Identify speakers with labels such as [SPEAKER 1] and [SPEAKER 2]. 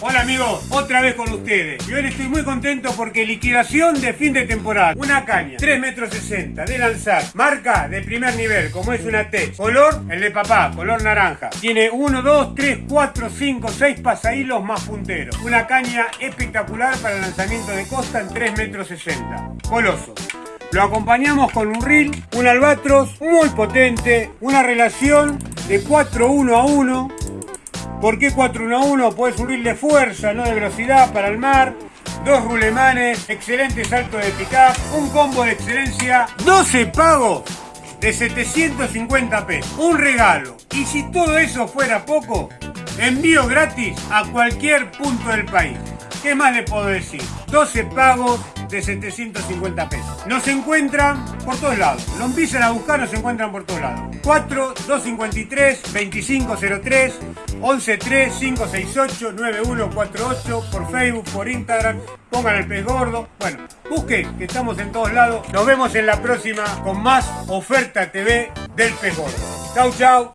[SPEAKER 1] Hola amigos, otra vez con ustedes. Y hoy estoy muy contento porque liquidación de fin de temporada. Una caña, 3 metros 60 de lanzar. Marca de primer nivel, como es una T. Color, el de papá, color naranja. Tiene 1, 2, 3, 4, 5, 6 pasahilos más punteros. Una caña espectacular para el lanzamiento de costa en 3 metros 60. Coloso. Lo acompañamos con un reel, un albatros muy potente, una relación de 4 1 a 1 ¿Por qué 4-1-1? Puede subir de fuerza, no de velocidad para el mar. Dos rulemanes, excelente salto de pickup, un combo de excelencia, 12 pagos de 750 pesos. Un regalo. Y si todo eso fuera poco, envío gratis a cualquier punto del país. ¿Qué más le puedo decir? 12 pagos de 750 pesos. Nos encuentran por todos lados. Lo empiezan a buscar, nos encuentran por todos lados. 4 253 2503 113 568 9148 por Facebook, por Instagram. Pongan el pez gordo. Bueno, busquen que estamos en todos lados. Nos vemos en la próxima con más oferta TV del pez gordo. Chau, chau.